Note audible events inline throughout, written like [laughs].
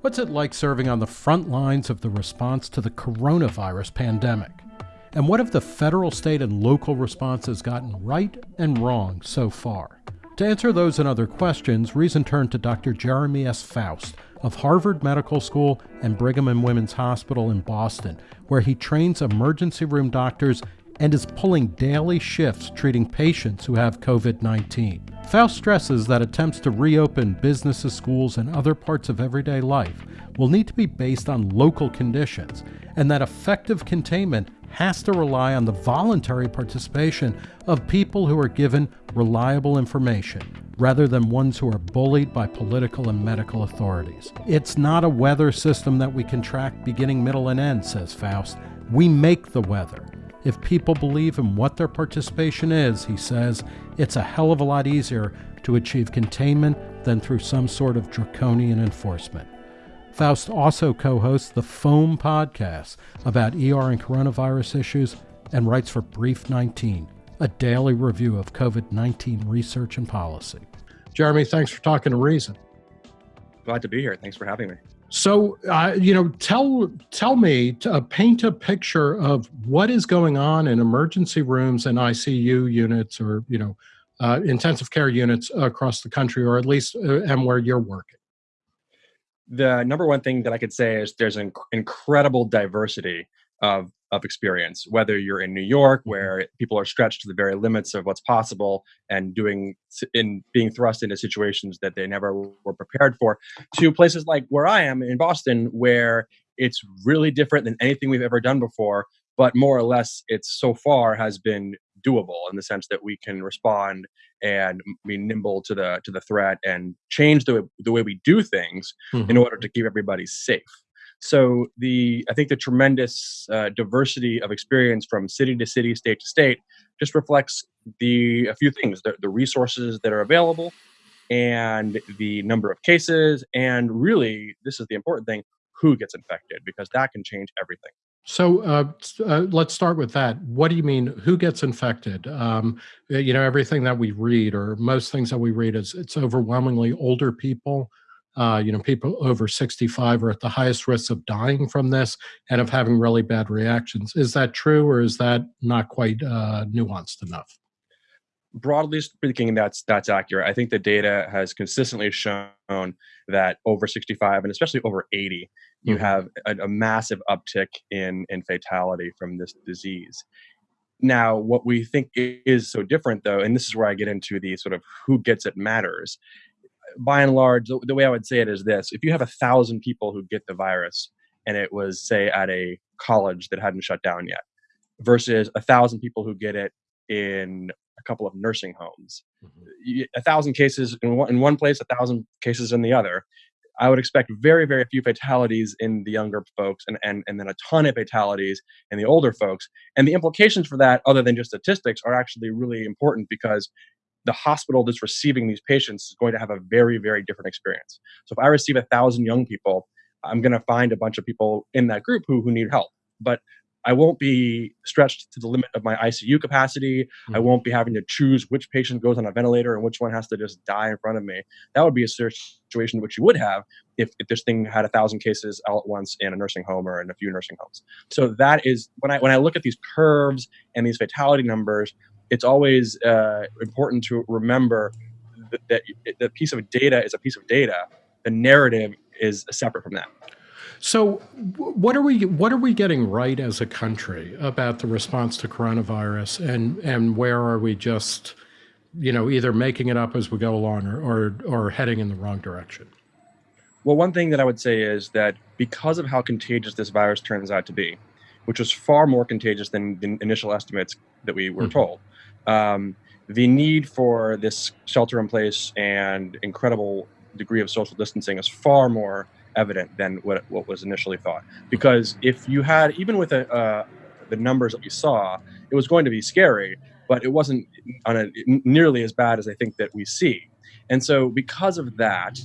What's it like serving on the front lines of the response to the coronavirus pandemic? And what have the federal, state, and local responses gotten right and wrong so far? To answer those and other questions, Reason turned to Dr. Jeremy S. Faust of Harvard Medical School and Brigham and Women's Hospital in Boston, where he trains emergency room doctors and is pulling daily shifts treating patients who have COVID 19. Faust stresses that attempts to reopen businesses, schools, and other parts of everyday life will need to be based on local conditions, and that effective containment has to rely on the voluntary participation of people who are given reliable information rather than ones who are bullied by political and medical authorities. It's not a weather system that we can track beginning, middle, and end, says Faust. We make the weather. If people believe in what their participation is, he says, it's a hell of a lot easier to achieve containment than through some sort of draconian enforcement. Faust also co hosts the Foam podcast about ER and coronavirus issues and writes for Brief 19, a daily review of COVID 19 research and policy. Jeremy, thanks for talking to Reason. Glad to be here. Thanks for having me. So, uh, you know, tell tell me, to, uh, paint a picture of what is going on in emergency rooms and ICU units, or you know, uh, intensive care units across the country, or at least uh, and where you're working. The number one thing that I could say is there's an incredible diversity of of experience whether you're in new york mm-hmm. where people are stretched to the very limits of what's possible and doing in being thrust into situations that they never were prepared for to places like where i am in boston where it's really different than anything we've ever done before but more or less it's so far has been doable in the sense that we can respond and be nimble to the to the threat and change the, the way we do things mm-hmm. in order to keep everybody safe so the I think the tremendous uh, diversity of experience from city to city, state to state, just reflects the a few things: the, the resources that are available, and the number of cases, and really, this is the important thing: who gets infected, because that can change everything. So uh, uh, let's start with that. What do you mean? Who gets infected? Um, you know, everything that we read, or most things that we read, is it's overwhelmingly older people uh, you know, people over 65 are at the highest risk of dying from this and of having really bad reactions. Is that true, or is that not quite uh, nuanced enough? Broadly speaking, that's that's accurate. I think the data has consistently shown that over 65 and especially over 80, you mm-hmm. have a, a massive uptick in in fatality from this disease. Now, what we think is so different, though, and this is where I get into the sort of who gets it matters, by and large, the, the way I would say it is this: if you have a thousand people who get the virus, and it was say at a college that hadn't shut down yet, versus a thousand people who get it in a couple of nursing homes, mm-hmm. a thousand cases in one, in one place, a thousand cases in the other. I would expect very, very few fatalities in the younger folks and, and, and then a ton of fatalities in the older folks. And the implications for that, other than just statistics, are actually really important because the hospital that's receiving these patients is going to have a very, very different experience. So if I receive a thousand young people, I'm going to find a bunch of people in that group who, who need help. But I won't be stretched to the limit of my ICU capacity. Mm-hmm. I won't be having to choose which patient goes on a ventilator and which one has to just die in front of me. That would be a situation which you would have if, if this thing had a thousand cases all at once in a nursing home or in a few nursing homes. So that is when I when I look at these curves and these fatality numbers, it's always uh, important to remember that, that the piece of data is a piece of data. The narrative is separate from that. So, what are we what are we getting right as a country about the response to coronavirus, and and where are we just, you know, either making it up as we go along or or, or heading in the wrong direction? Well, one thing that I would say is that because of how contagious this virus turns out to be, which was far more contagious than the initial estimates that we were mm-hmm. told, um, the need for this shelter in place and incredible degree of social distancing is far more evident than what, what was initially thought. Because if you had, even with a, uh, the numbers that we saw, it was going to be scary, but it wasn't on a, nearly as bad as I think that we see. And so, because of that,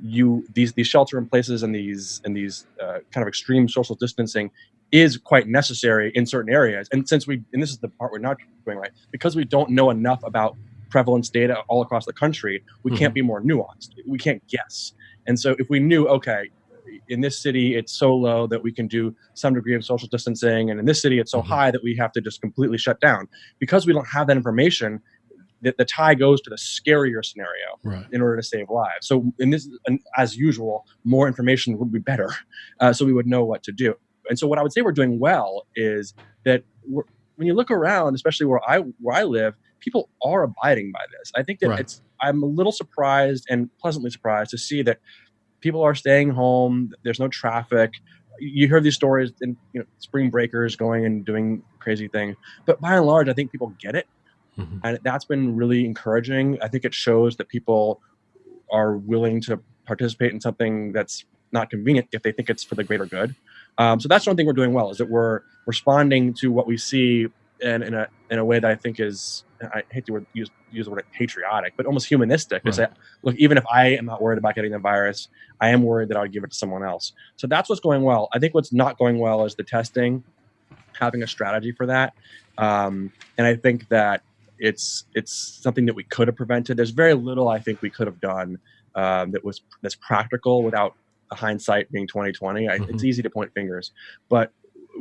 you these these shelter in places and these and these uh, kind of extreme social distancing is quite necessary in certain areas. And since we, and this is the part we're not doing right, because we don't know enough about prevalence data all across the country, we mm-hmm. can't be more nuanced. We can't guess. And so if we knew, okay, in this city it's so low that we can do some degree of social distancing, and in this city it's so mm-hmm. high that we have to just completely shut down. Because we don't have that information, the, the tie goes to the scarier scenario right. in order to save lives. So in this, as usual, more information would be better, uh, so we would know what to do. And so what I would say we're doing well is that when you look around, especially where I where I live, people are abiding by this. I think that right. it's I'm a little surprised and pleasantly surprised to see that people are staying home. There's no traffic. You hear these stories and you know spring breakers going and doing crazy things, but by and large, I think people get it, mm-hmm. and that's been really encouraging. I think it shows that people are willing to participate in something that's not convenient if they think it's for the greater good. Um, so that's one thing we're doing well is that we're responding to what we see in, in a in a way that I think is I hate to use use the word patriotic, but almost humanistic. Right. To say, look, even if I am not worried about getting the virus, I am worried that I would give it to someone else. So that's what's going well. I think what's not going well is the testing, having a strategy for that, um, and I think that it's it's something that we could have prevented. There's very little I think we could have done um, that was that's practical without hindsight being 2020. I, mm-hmm. It's easy to point fingers, but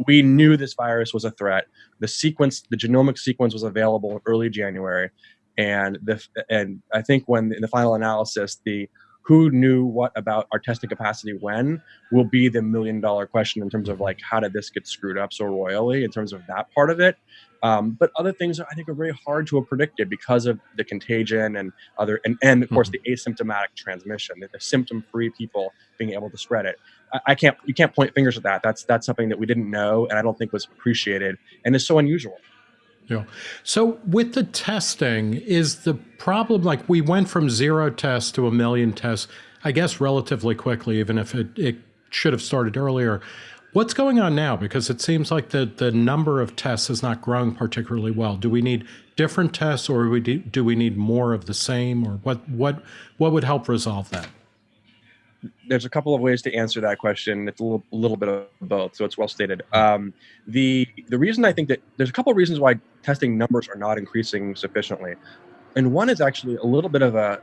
we knew this virus was a threat. The sequence, the genomic sequence, was available in early January, and the and I think when in the final analysis, the who knew what about our testing capacity when will be the million dollar question in terms of like how did this get screwed up so royally in terms of that part of it um, but other things I think are very hard to have predicted because of the contagion and other, and, and of course mm-hmm. the asymptomatic transmission, the, the symptom-free people being able to spread it. I, I, can't, you can't point fingers at that. That's that's something that we didn't know, and I don't think was appreciated, and is so unusual. Yeah. So with the testing, is the problem like we went from zero tests to a million tests, I guess relatively quickly, even if it, it should have started earlier. What's going on now? Because it seems like the, the number of tests is not growing particularly well. Do we need different tests or do we need more of the same or what, what, what would help resolve that? There's a couple of ways to answer that question. It's a little, little bit of both, so it's well stated. Um, the the reason I think that there's a couple of reasons why testing numbers are not increasing sufficiently, and one is actually a little bit of a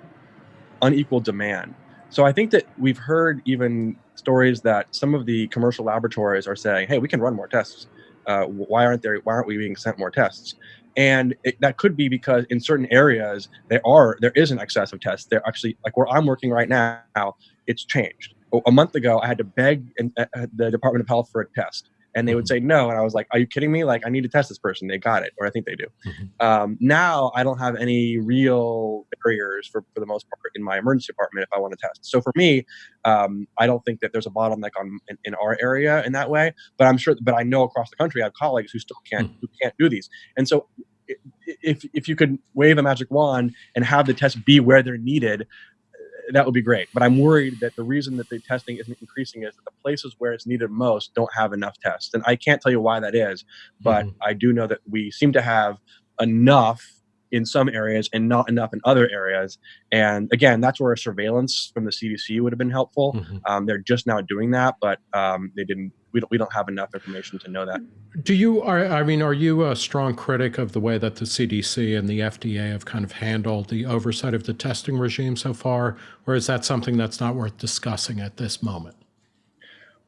unequal demand. So I think that we've heard even stories that some of the commercial laboratories are saying, "Hey, we can run more tests. Uh, why aren't there? Why aren't we being sent more tests?" And it, that could be because in certain areas there are there is an excess of tests. There actually, like where I'm working right now, it's changed. A month ago, I had to beg the Department of Health for a test and they would mm-hmm. say no and i was like are you kidding me like i need to test this person they got it or i think they do mm-hmm. um, now i don't have any real barriers for, for the most part in my emergency department if i want to test so for me um, i don't think that there's a bottleneck on in, in, our area in that way but i'm sure but i know across the country i have colleagues who still can't mm-hmm. who can't do these and so if if you could wave a magic wand and have the test be where they're needed that would be great. But I'm worried that the reason that the testing isn't increasing is that the places where it's needed most don't have enough tests. And I can't tell you why that is, but mm-hmm. I do know that we seem to have enough in some areas and not enough in other areas. And again, that's where surveillance from the CDC would have been helpful. Mm-hmm. Um, they're just now doing that, but um, they didn't. We don't, we don't have enough information to know that. Do you are I mean, are you a strong critic of the way that the CDC and the FDA have kind of handled the oversight of the testing regime so far, or is that something that's not worth discussing at this moment?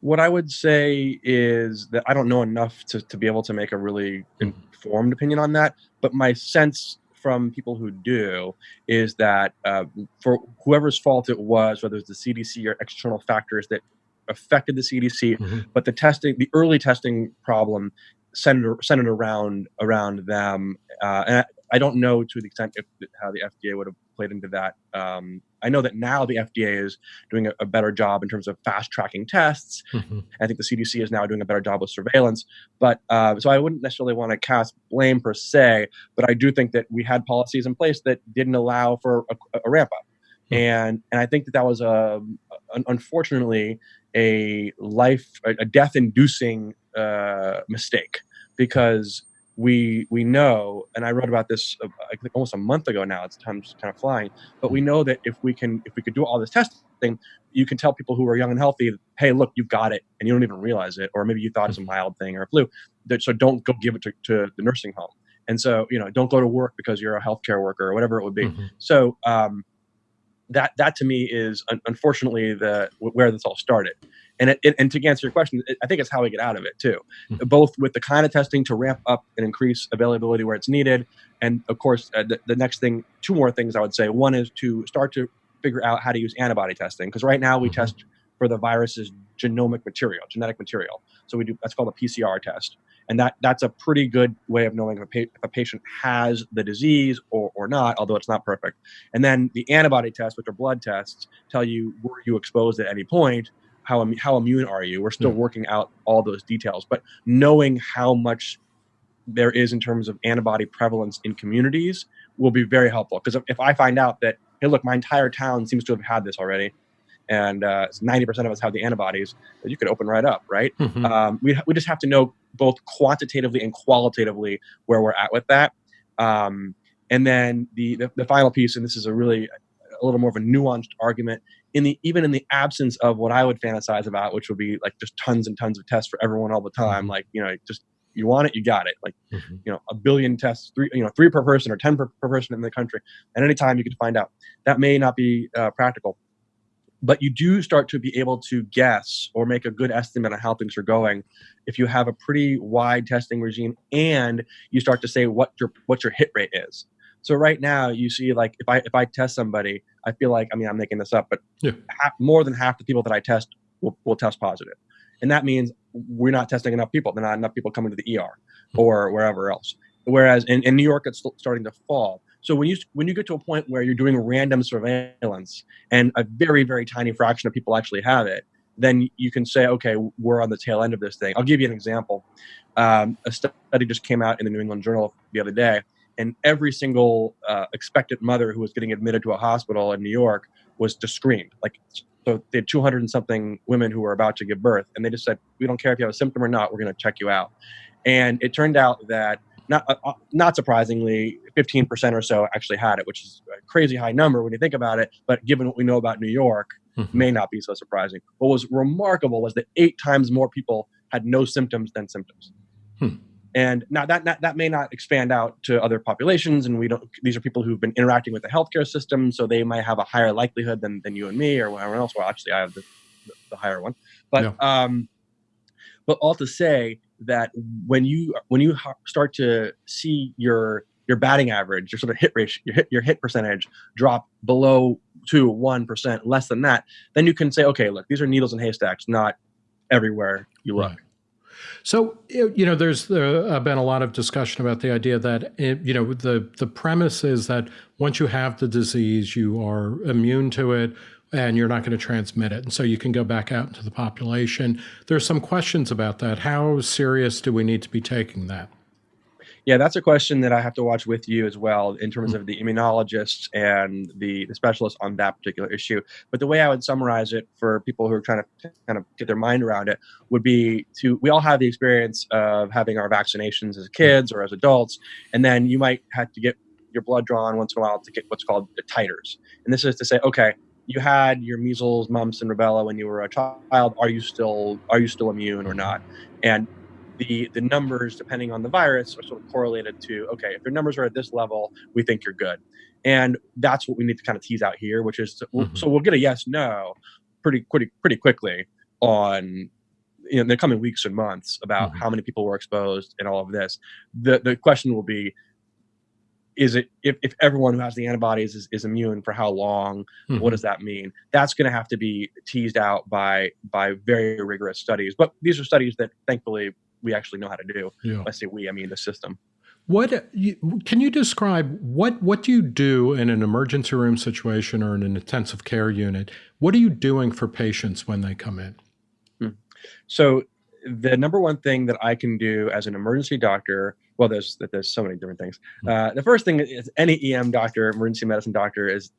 What I would say is that I don't know enough to, to be able to make a really mm-hmm. informed opinion on that. But my sense from people who do is that uh, for whoever's fault it was, whether it's the CDC or external factors that affected the CDC, mm-hmm. but the testing, the early testing problem centered, centered around around them. Uh, and I don't know to the extent if, how the FDA would have played into that. Um, I know that now the FDA is doing a, a better job in terms of fast tracking tests. Mm-hmm. I think the CDC is now doing a better job with surveillance. But uh, so I wouldn't necessarily want to cast blame per se, but I do think that we had policies in place that didn't allow for a, a ramp up. Mm-hmm. And and I think that that was a, a unfortunately a life a death inducing uh, mistake because we we know, and I wrote about this uh, I think almost a month ago now. It's time's kind of flying, but we know that if we can if we could do all this testing, you can tell people who are young and healthy, hey, look, you've got it, and you don't even realize it, or maybe you thought it's a mm-hmm. mild thing or a flu. That, So don't go give it to, to the nursing home, and so you know don't go to work because you're a healthcare worker or whatever it would be. Mm-hmm. So um, that that to me is unfortunately the where this all started And it, it, and to answer your question, it, I think it's how we get out of it too, mm-hmm. both with the kind of testing to ramp up and increase availability where it's needed, and of course uh, the, the next thing, two more things I would say. One is to start to figure out how to use antibody testing because right now we mm-hmm. test for the virus's genomic material, genetic material. So we do that's called a PCR test, and that that's a pretty good way of knowing if a, pa- if a patient has the disease or, or not, although it's not perfect. And then the antibody tests, which are blood tests, tell you were you exposed at any point, how how immune are you. We're still mm. working out all those details, but knowing how much there is in terms of antibody prevalence in communities will be very helpful. Because if, if I find out that hey, look, my entire town seems to have had this already, and uh, 90% of us have the antibodies that you could open right up, right? Mm-hmm. Um, we, we just have to know both quantitatively and qualitatively where we're at with that. Um, and then the, the, the final piece, and this is a really a little more of a nuanced argument, in the even in the absence of what I would fantasize about, which would be like just tons and tons of tests for everyone all the time, mm-hmm. like you know, just you want it, you got it. Like, mm-hmm. you know, a billion tests, three, you know, three per person or 10 per, per person in the country. At any time you could find out. That may not be uh, practical but you do start to be able to guess or make a good estimate on how things are going if you have a pretty wide testing regime and you start to say what your what your hit rate is so right now you see like if i if i test somebody i feel like i mean i'm making this up but yeah. half, more than half the people that i test will, will test positive and that means we're not testing enough people there are not enough people coming to the er or wherever else whereas in, in new york it's starting to fall so when you when you get to a point where you're doing random surveillance and a very very tiny fraction of people actually have it, then you can say, okay, we're on the tail end of this thing. I'll give you an example. Um, a study just came out in the New England Journal the other day, and every single uh, expectant mother who was getting admitted to a hospital in New York was just screamed. Like, so they had 200 and something women who were about to give birth, and they just said, "We don't care if you have a symptom or not. We're going to check you out." And it turned out that not uh, uh not surprisingly, 15% or so actually had it, which is a crazy high number when you think about it. But given what we know about New York, mm-hmm. may not be so surprising. What was remarkable was that eight times more people had no symptoms than symptoms. Hmm. And now that, that that may not expand out to other populations, and we don't. These are people who've been interacting with the healthcare system, so they might have a higher likelihood than, than you and me or anyone else. Well, actually, I have the, the, the higher one, but yeah. um, but all to say that when you when you start to see your your batting average, your sort of hit ratio, your hit your hit percentage drop below to one percent, less than that, then you can say, okay, look, these are needles in haystacks, not everywhere you look. Right. So you know, there's there uh, been a lot of discussion about the idea that it, you know the the premise is that once you have the disease, you are immune to it and you're not going to transmit it. And so you can go back out into the population. There's some questions about that. How serious do we need to be taking that? Yeah, that's a question that I have to watch with you as well in terms mm-hmm. of the immunologists and the, the specialists on that particular issue. But the way I would summarize it for people who are trying to kind of get their mind around it would be to we all have the experience of having our vaccinations as kids or as adults, and then you might have to get your blood drawn once in a while to get what's called the titers. And this is to say, okay, you had your measles, mumps, and rubella when you were a child. Are you still are you still immune or not? And the the numbers, depending on the virus, are sort of correlated to okay, if your numbers are at this level, we think you're good. And that's what we need to kind of tease out here, which is to, mm-hmm. so we'll get a yes no pretty pretty pretty quickly on you know, in the coming weeks and months about mm-hmm. how many people were exposed and all of this. The the question will be is it if, if everyone who has the antibodies is, is immune for how long mm-hmm. what does that mean that's going to have to be teased out by by very rigorous studies but these are studies that thankfully we actually know how to do yeah. i say we i mean the system what can you describe what what do you do in an emergency room situation or in an intensive care unit what are you doing for patients when they come in hmm. so the number one thing that i can do as an emergency doctor well, there's there's so many different things. Hmm. Uh, the first thing is any EM doctor, emergency medicine doctor, is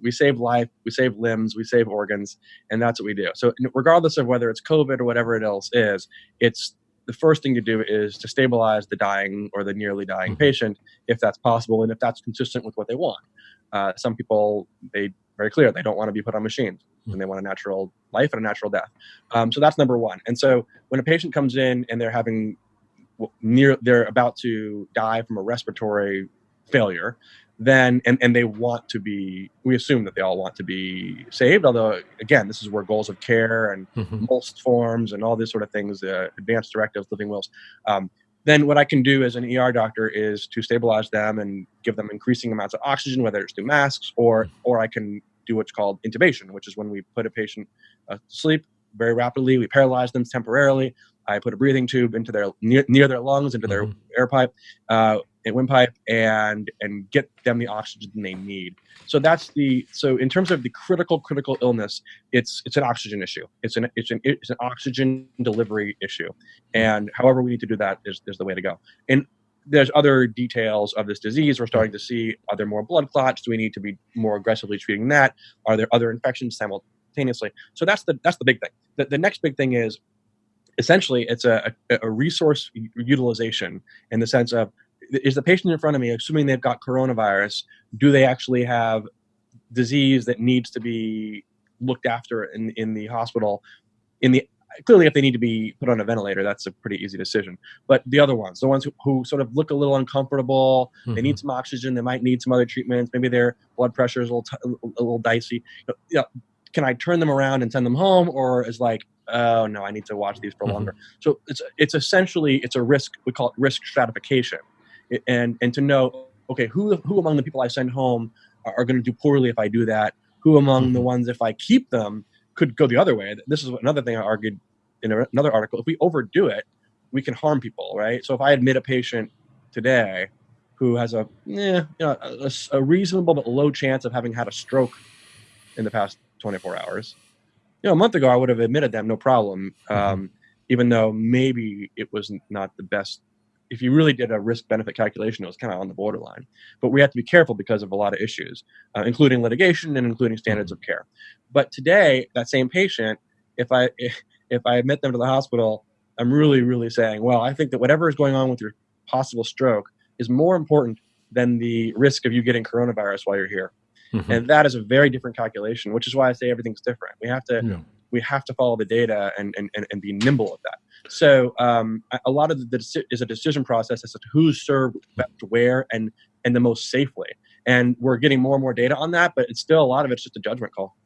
we save life, we save limbs, we save organs, and that's what we do. So regardless of whether it's COVID or whatever it else is, it's the first thing to do is to stabilize the dying or the nearly dying mm-hmm. patient, if that's possible, and if that's consistent with what they want. Uh, some people, they very clear they don't want to be put on machines and they want a natural life and a natural death. Um, so that's number one. And so when a patient comes in and they're having near they're about to die from a respiratory failure then and, and they want to be we assume that they all want to be saved although again this is where goals of care and mm-hmm. MOLST forms and all these sort of things uh, advanced directives living wills um, then what i can do as an er doctor is to stabilize them and give them increasing amounts of oxygen whether it's through masks or or i can do what's called intubation which is when we put a patient uh, to sleep very rapidly we paralyze them temporarily I put a breathing tube into their near, near their lungs, into their mm-hmm. air pipe, uh, windpipe, and and get them the oxygen they need. So that's the so in terms of the critical critical illness, it's it's an oxygen issue. It's an it's an it's an oxygen delivery issue, and however we need to do that is is the way to go. And there's other details of this disease. We're starting to see are there more blood clots? Do we need to be more aggressively treating that? Are there other infections simultaneously? So that's the that's the big thing. The, the next big thing is essentially it's a, a, a resource utilization in the sense of is the patient in front of me assuming they've got coronavirus do they actually have disease that needs to be looked after in, in the hospital in the clearly if they need to be put on a ventilator that's a pretty easy decision but the other ones the ones who, who sort of look a little uncomfortable mm-hmm. they need mm-hmm. some oxygen they might need some other treatments maybe their blood pressure is a little, t- a little dicey you know, can i turn them around and send them home or is like oh no, I need to watch these for mm-hmm. longer. So it's it's essentially it's a risk. We call it risk stratification, and and to know okay who who among the people I send home are, are going to do poorly if I do that. Who among the ones if I keep them could go the other way. This is another thing I argued in another article. If we overdo it, we can harm people, right? So if I admit a patient today who has a, eh, you know, a, a reasonable but low chance of having had a stroke in the past 24 hours, you know, a month ago, I would have admitted them no problem, mm-hmm. um, even though maybe it was not the best. If you really did a risk benefit calculation, it was kind of on the borderline. But we have to be careful because of a lot of issues, uh, including litigation and including standards mm-hmm. of care. But today, that same patient, if I if, [laughs] if I admit them to the hospital, I'm really really saying, well, I think that whatever is going on with your possible stroke is more important than the risk of you getting coronavirus while you're here. Mm-hmm. And that is a very different calculation, which is why I say everything's different. We have to yeah. we have to follow the data and, and, and, be nimble at that. So um, a lot of the is a decision process as to who's served best where and and the most safely. And we're getting more and more data on that, but it's still a lot of it's just a judgment call.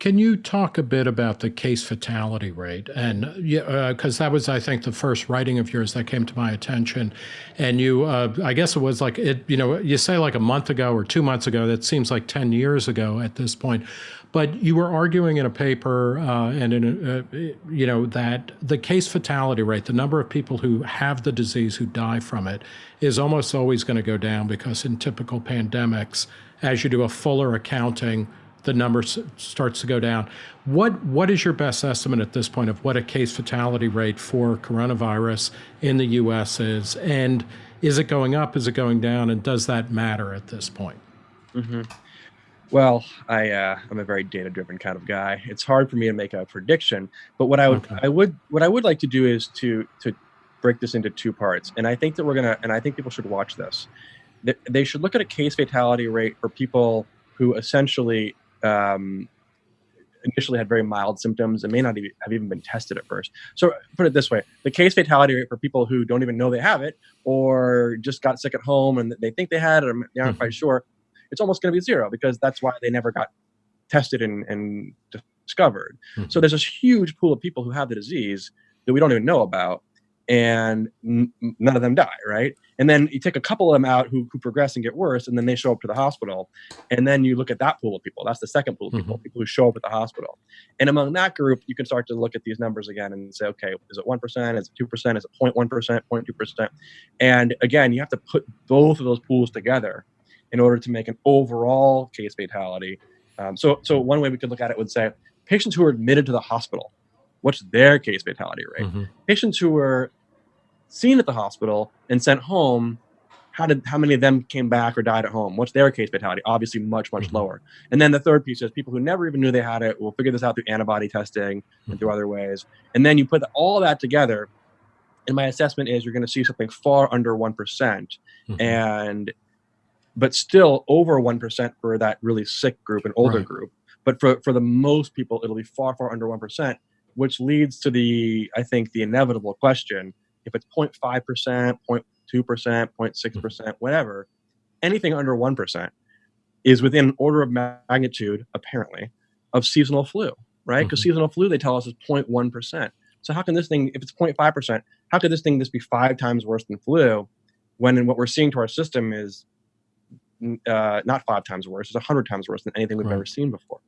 Can you talk a bit about the case fatality rate? And because uh, that was, I think, the first writing of yours that came to my attention. And you, uh, I guess it was like it, you know, you say like a month ago or two months ago. That seems like ten years ago at this point. But you were arguing in a paper, uh, and in a, uh, you know that the case fatality rate, the number of people who have the disease who die from it, is almost always going to go down because in typical pandemics, as you do a fuller accounting the number starts to go down. What what is your best estimate at this point of what a case fatality rate for coronavirus in the U.S. is, and is it going up? Is it going down? And does that matter at this point? Mm-hmm. Well, I uh, I'm a very data driven kind of guy. It's hard for me to make a prediction, but what I would okay. I would what I would like to do is to to break this into two parts, and I think that we're gonna and I think people should watch this. They should look at a case fatality rate for people who essentially um, initially had very mild symptoms and may not even have even been tested at first. So put it this way: the case fatality rate for people who don't even know they have it or just got sick at home and they think they had it or they aren't mm-hmm. quite sure, it's almost going to be zero because that's why they never got tested and, and discovered. Mm-hmm. So there's this huge pool of people who have the disease that we don't even know about and n- none of them die, right? And then you take a couple of them out who, who progress and get worse, and then they show up to the hospital. And then you look at that pool of people. That's the second pool of people, mm-hmm. people who show up at the hospital. And among that group, you can start to look at these numbers again and say, okay, is it 1%? Is it 2%? Is it 0.1%? 0.2%? And again, you have to put both of those pools together in order to make an overall case fatality. Um, so, so one way we could look at it would say patients who are admitted to the hospital, what's their case fatality rate? Mm-hmm. Patients who are seen at the hospital and sent home how did how many of them came back or died at home what's their case fatality obviously much much mm-hmm. lower and then the third piece is people who never even knew they had it will figure this out through antibody testing mm-hmm. and through mm-hmm. other ways and then you put all that together and my assessment is you're going to see something far under 1% mm hmm and but still over 1% for that really sick group and older right. group but for, for the most people it'll be far far under 1% which leads to the i think the inevitable question if it's 0.5%, 0.2%, 0.6%, mm-hmm. whatever, anything under 1% is within an order of magnitude, apparently, of seasonal flu, right? Because mm-hmm. seasonal flu, they tell us, is 0.1%. So how can this thing, if it's 0.5%, how could this thing just be five times worse than flu when what we're seeing to our system is uh, not five times worse, it's 100 times worse than anything we've right. ever seen before.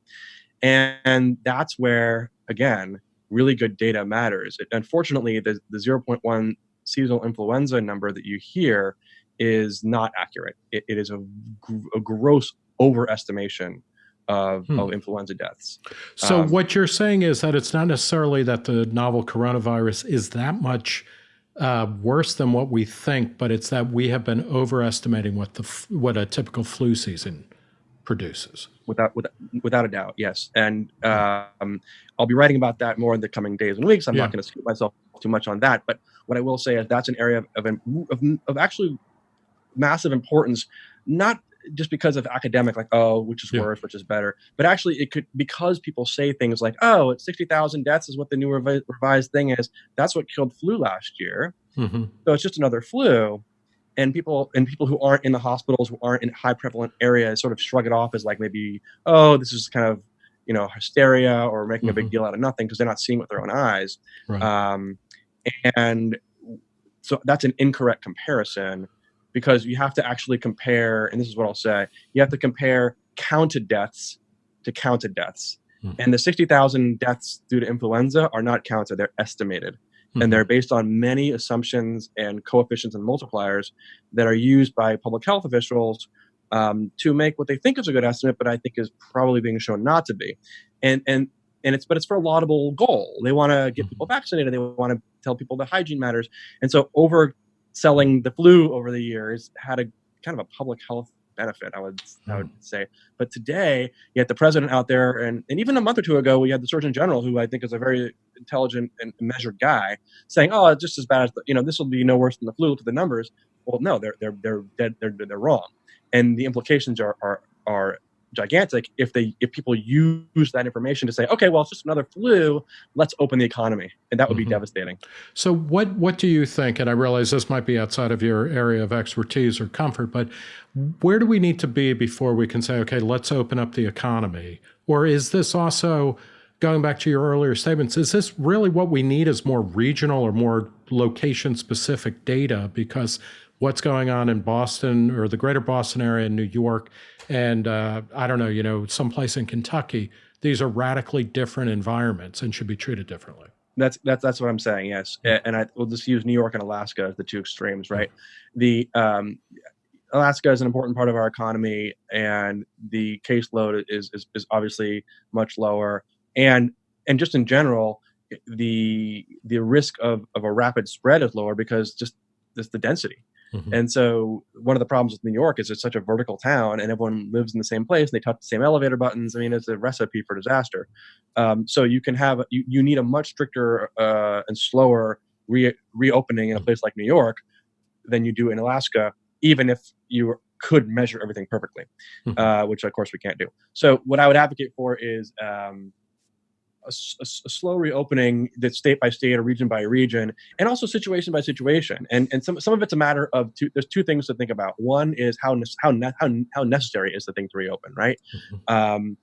And, and, that's where, again, really good data matters. It, unfortunately, the, the 0.1 seasonal influenza number that you hear is not accurate. it, it is a, a gross overestimation of, hmm. of influenza deaths. So um, what you're saying is that it's not necessarily that the novel coronavirus is that much uh, worse than what we think, but it's that we have been overestimating what the what a typical flu season produces. Without without, without a doubt, yes. And um, I'll be writing about that more in the coming days and weeks. I'm yeah. not going to scoop myself too much on that, but what I will say is that's an area of, of, of, of actually massive importance, not just because of academic, like, oh, which is yeah. worse, which is better, but actually it could, because people say things like, oh, it's 60,000 deaths is what the new revi- revised thing is. That's what killed flu last year. Mm-hmm. So it's just another flu. And people and people who aren't in the hospitals, who aren't in high prevalent areas, sort of shrug it off as like maybe, oh, this is kind of, you know, hysteria or making mm-hmm. a big mm-hmm. deal out of nothing because they're not seeing with their own eyes. Right. Um, and so that's an incorrect comparison because you have to actually compare, and this is what I'll say, you have to compare counted deaths to counted deaths. Mm-hmm. And the 60,000 deaths due to influenza are not counted, they're estimated. Mm-hmm. And they're based on many assumptions and coefficients and multipliers that are used by public health officials um, to make what they think is a good estimate, but I think is probably being shown not to be. And, and, and it's, but it's for a laudable goal. They want to get people vaccinated. They want to tell people that hygiene matters. And so overselling the flu over the years had a kind of a public health benefit, I would I would hmm. say. But today, you had the president out there, and, and even a month or two ago, we had the Surgeon General, who I think is a very intelligent and measured guy, saying, "Oh, it's just as bad as the, you know, this will be no worse than the flu. Look at the numbers." Well, no, they're they're they're dead, they're they're wrong, and the implications are are are gigantic if they if people use that information to say okay well it's just another flu. Let's open the economy. And that would be mm-hmm. devastating. So what what do you think and i realize this might be outside of your area of expertise or comfort but where do we need to be before we can say okay let's open up the economy? Or is this also going back to your earlier statements is this really what we need is more regional or more location specific data? Because what's going on in Boston or the greater Boston area in New York and uh, I don't know, you know, someplace in Kentucky. These are radically different environments and should be treated differently. That's that's that's what I'm saying. Yes, and I will just use New York and Alaska as the two extremes, right? The um, Alaska is an important part of our economy, and the caseload is, is is obviously much lower, and and just in general, the the risk of of a rapid spread is lower because just just the density Mm-hmm. And so one of the problems with New York is it's such a vertical town and everyone lives in the same place and they touch the same elevator buttons. I mean, it's a recipe for disaster. Um, so you can have, you, you need a much stricter uh, and slower re- reopening in a place like New York than you do in Alaska, even if you could measure everything perfectly, mm-hmm. uh, which of course we can't do. So what I would advocate for is um, a, a, a, slow reopening that's state by state or region by region, and also situation by situation. And and some some of it's a matter of two. There's two things to think about. One is how how how how necessary is the thing to reopen, right? Mm-hmm. Um,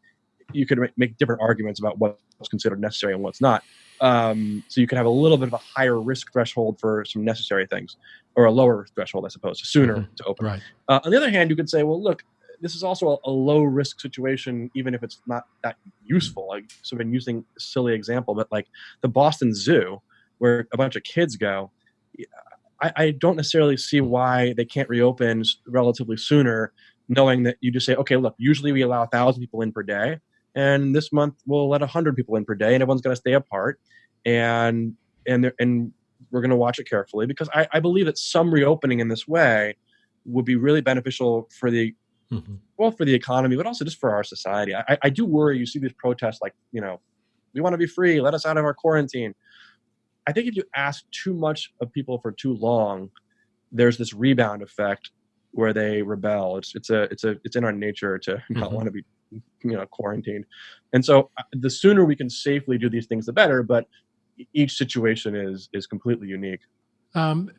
you could make different arguments about what's considered necessary and what's not. Um, so you can have a little bit of a higher risk threshold for some necessary things, or a lower threshold, I suppose, sooner mm-hmm. to open. Right. Uh, on the other hand, you could say, well, look, this is also a, a, low risk situation, even if it's not that useful. I've been using a silly example, but like the Boston Zoo, where a bunch of kids go, I, I don't necessarily see why they can't reopen relatively sooner, knowing that you just say, okay, look, usually we allow a thousand people in per day, and this month we'll let a hundred people in per day, and everyone's going to stay apart, and and and we're going to watch it carefully because I, I believe that some reopening in this way would be really beneficial for the [laughs] mm-hmm. both for the economy, but also just for our society. I, I do worry. You see these protests, like you know, we want to be free. Let us out of our quarantine. I think if you ask too much of people for too long, there's this rebound effect where they rebel. It's it's a it's a it's in our nature to [laughs] not mm-hmm. want to be you know quarantined, and so uh, the sooner we can safely do these things, the better. But each situation is is completely unique. Um,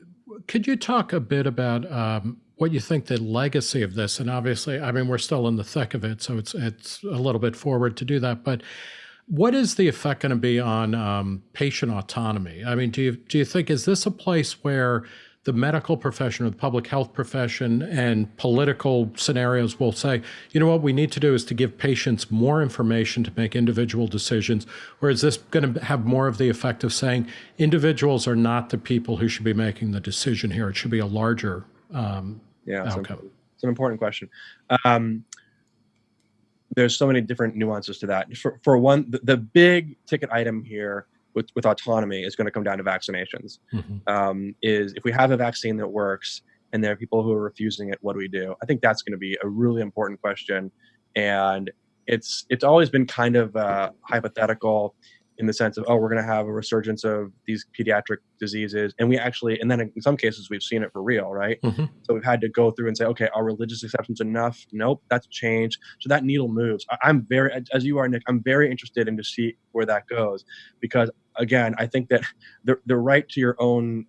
could you talk a bit about um, what you think the legacy of this, and obviously, I mean, we're still in the thick of it, so it's it's a little bit forward to do that. But what is the effect going to be on um, patient autonomy? I mean, do you do you think is this a place where the medical profession or the public health profession and political scenarios will say, you know what we need to do is to give patients more information to make individual decisions? Or is this going to have more of the effect of saying individuals are not the people who should be making the decision here? It should be a larger um, yeah. It's an important question. Um, there's so many different nuances to that. For, for one, the, the big ticket item here with, with autonomy is going to come down to vaccinations. Mm-hmm. Um, is if we have a vaccine that works and there are people who are refusing it, what do we do? I think that's going to be a really important question, and it's it's always been kind of uh, hypothetical in the sense of oh we're going to have a resurgence of these pediatric diseases and we actually and then in some cases we've seen it for real right mm-hmm. so we've had to go through and say okay are religious exceptions enough nope that's changed so that needle moves i'm very as you are nick i'm very interested in to see where that goes because again i think that the, the right to your own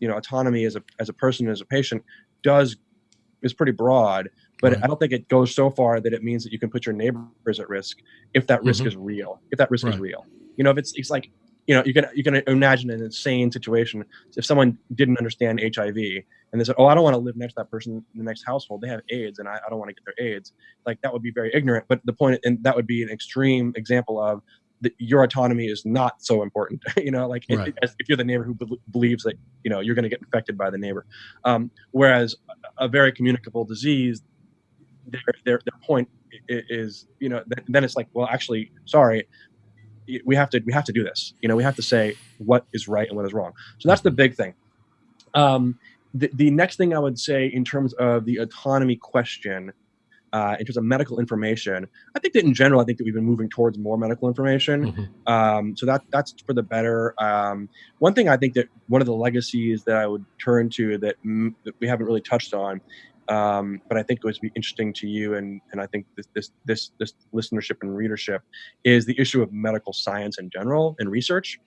you know autonomy as a as a person as a patient does is pretty broad but right. I don't think it goes so far that it means that you can put your neighbors at risk if that risk mm-hmm. is real. If that risk right. is real, you know, if it's it's like you know, you can you can imagine an insane situation if someone didn't understand HIV and they said, "Oh, I don't want to live next to that person in the next household. They have AIDS, and I, I don't want to get their AIDS." Like that would be very ignorant. But the point, and that would be an extreme example of that your autonomy is not so important. [laughs] you know, like right. if, if, you're the neighbor who be- believes that you know you're going to get infected by the neighbor, um, whereas a very communicable disease, their their, their point is you know then it's like well actually sorry we have to we have to do this. You know, we have to say what is right and what is wrong. So that's the big thing. Um, the, the next thing I would say in terms of the autonomy question, uh, in terms of medical information, I think that in general, I think that we've been moving towards more medical information. Mm-hmm. Um, so that that's for the better. Um, one thing I think that one of the legacies that I would turn to that, m- that we haven't really touched on um, but I think it would be interesting to you, and and I think this this this this listenership and readership is the issue of medical science in general and research,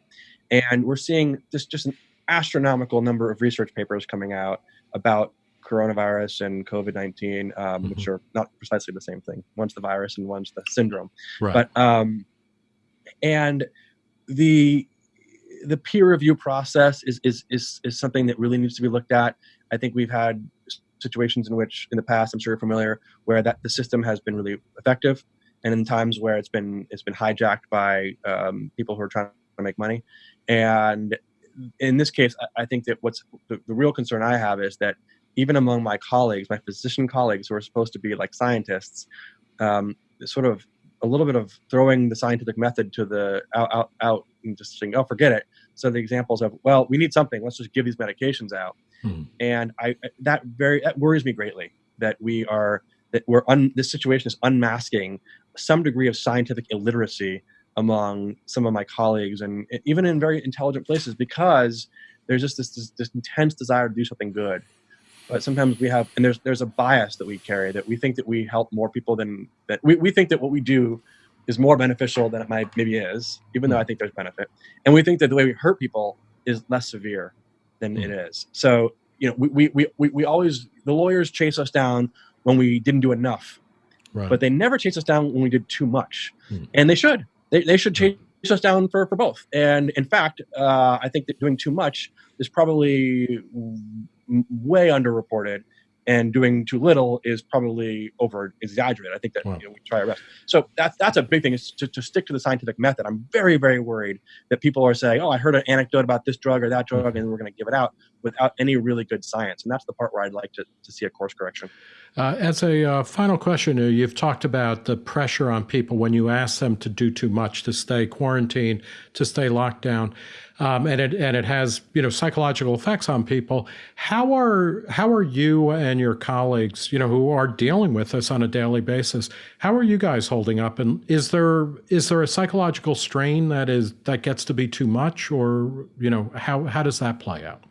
and we're seeing this just an astronomical number of research papers coming out about coronavirus and COVID nineteen, um, mm-hmm. which are not precisely the same thing. One's the virus and one's the syndrome, right. but um, and the the peer review process is, is is is something that really needs to be looked at. I think we've had situations in which in the past i'm sure you're familiar where that the system has been really effective and in times where it's been it's been hijacked by um, people who are trying to make money. And in this case i, I think that what's the, the, real concern i have is that even among my colleagues my physician colleagues who are supposed to be like scientists um, sort of a little bit of throwing the scientific method to the out, out, out and just saying oh forget it. So the examples of well we need something. Let's just give these medications out. Hmm. And I that very that worries me greatly that we are that we're un, this situation is unmasking some degree of scientific illiteracy among some of my colleagues and even in very intelligent places because there's just this, this, this intense desire to do something good but sometimes we have and there's there's a bias that we carry that we think that we help more people than that we, we think that what we do is more beneficial than it might maybe is even though hmm. i think there's benefit and we think that the way we hurt people is less severe than mm-hmm. it is. So you know, we, we we we always the lawyers chase us down when we didn't do enough, right. but they never chase us down when we did too much, mm-hmm. and they should. They they should chase us down for for both. And in fact, uh, I think that doing too much is probably way underreported and doing too little is probably over exaggerated. I think that wow. you know, we try our best. So that's that's a big thing is to, to stick to the scientific method. I'm very very worried that people are saying, oh, I heard an anecdote about this drug or that drug, mm-hmm. and we're going to give it out without any really good science. And that's the part where I'd like to, to see a course correction. Uh, as a uh, final question, you've talked about the pressure on people when you ask them to do too much, to stay quarantined, to stay locked down um, and it and it has you know psychological effects on people. How are how are you and your colleagues, you know, who are dealing with this on a daily basis? How are you guys holding up? And is there is there a psychological strain that is that gets to be too much, or you know, how how does that play out?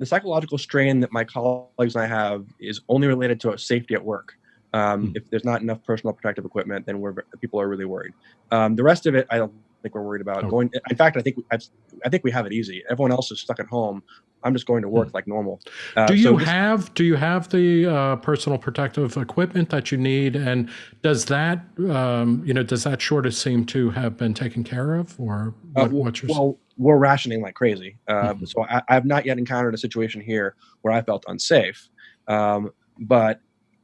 The psychological strain that my colleagues and I have is only related to safety at work. Um, mm. If there's not enough personal protective equipment, then we're people are really worried. Um, the rest of it, I don't think we're worried about oh. going. In fact, I think I think we have it easy. Everyone else is stuck at home. I'm just going to work mm. like normal. Uh, do you so have Do you have the uh, personal protective equipment that you need? And does that um, you know does that shortage seem to have been taken care of, or uh, what, uh, well, what's your well, we're rationing like crazy. Uh, mm-hmm. So I, have not yet encountered a situation here where I felt unsafe. Um, but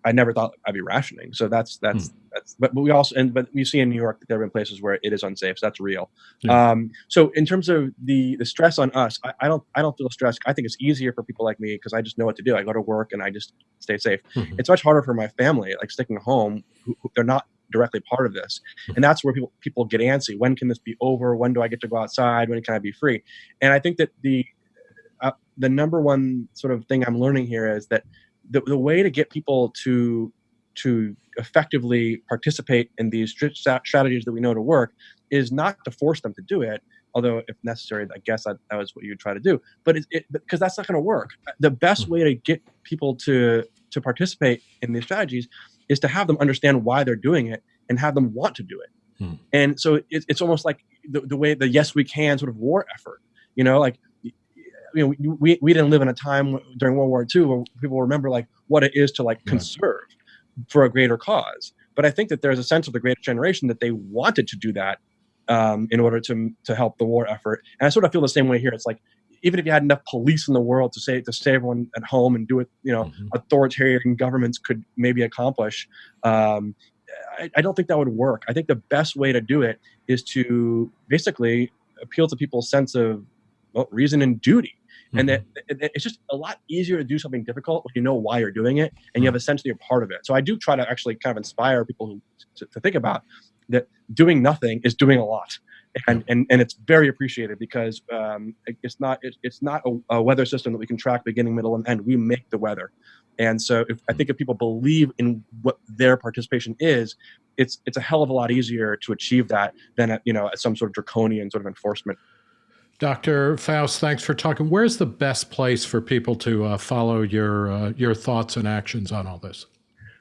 I never thought I'd be rationing. So that's that's hmm. that's. But, but we also and but you see in New York that there have been places where it is unsafe. So that's real. Yeah. Um, so in terms of the the stress on us, I, I, don't I don't feel stressed. I think it's easier for people like me because I just know what to do. I go to work and I just stay safe. Mm-hmm. It's much harder for my family, like sticking home. Who, who, they're not directly part of this, mm-hmm. and that's where people people get antsy. When can this be over? When do I get to go outside? When can I be free? And I think that the uh, the number one sort of thing I'm learning here is that the, the way to get people to to effectively participate in these strategies that we know to work is not to force them to do it although if necessary i guess that, that was what you would try to do but it because that's not going to work the best hmm. way to get people to to participate in these strategies is to have them understand why they're doing it and have them want to do it hmm. and so it, it's almost like the, the way the yes we can sort of war effort you know like you know, we, we didn't live in a time during World War II where people remember like what it is to like yeah. conserve for a greater cause. But I think that there's a sense of the greatest generation that they wanted to do that um, in order to to help the war effort. And I sort of feel the same way here. It's like even if you had enough police in the world to say to stay everyone at home and do it, you know, mm-hmm. authoritarian governments could maybe accomplish. Um, I, I, don't think that would work. I think the best way to do it is to basically appeal to people's sense of well, reason and duty. Mm-hmm. And that it's just a lot easier to do something difficult when you know why you're doing it and you have a sense that you're part of it. So I do try to actually kind of inspire people who, to, to think about that doing nothing is doing a lot. And, and, and it's very appreciated because um, it's not it, it's not a, a, weather system that we can track beginning, middle, and end. We make the weather, and so if, I think if people believe in what their participation is, it's it's a hell of a lot easier to achieve that than at, you know at some sort of draconian sort of enforcement Dr. Faust, thanks for talking. Where's the best place for people to uh, follow your uh, your thoughts and actions on all this?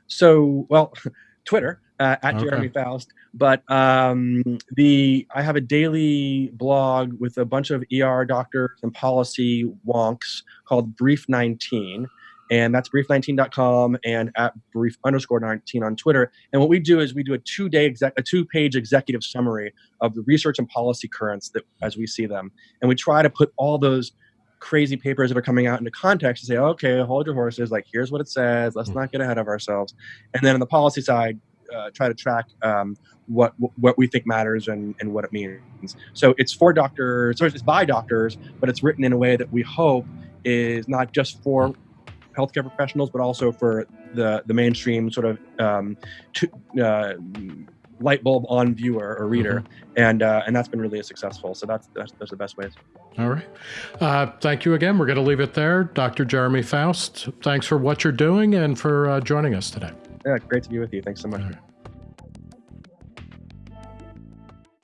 So, well, [laughs] Twitter uh, at okay. Jeremy Faust, but um, the I have a daily blog with a bunch of ER doctors and policy wonks called Brief 19 and that's brief19.com and at brief underscore 19 on Twitter. And what we do is we do a two day, exec, a two page executive summary of the research and policy currents that as we see them. And we try to put all those crazy papers that are coming out into context and say, okay, hold your horses. Like, here's what it says. Let's hmm. not get ahead of ourselves. And then on the policy side, uh, try to track um, what what we think matters and, and what it means. So it's for doctors, so it's by doctors, but it's written in a way that we hope is not just for healthcare professionals, but also for the the mainstream sort of um, to, uh, light bulb on viewer or reader, mm-hmm. and uh, and that's been really successful. So that's that's, that's the best ways. All right, uh, thank you again. We're going to leave it there, Dr. Jeremy Faust. Thanks for what you're doing and for uh, joining us today. Yeah, great to be with you. Thanks so much.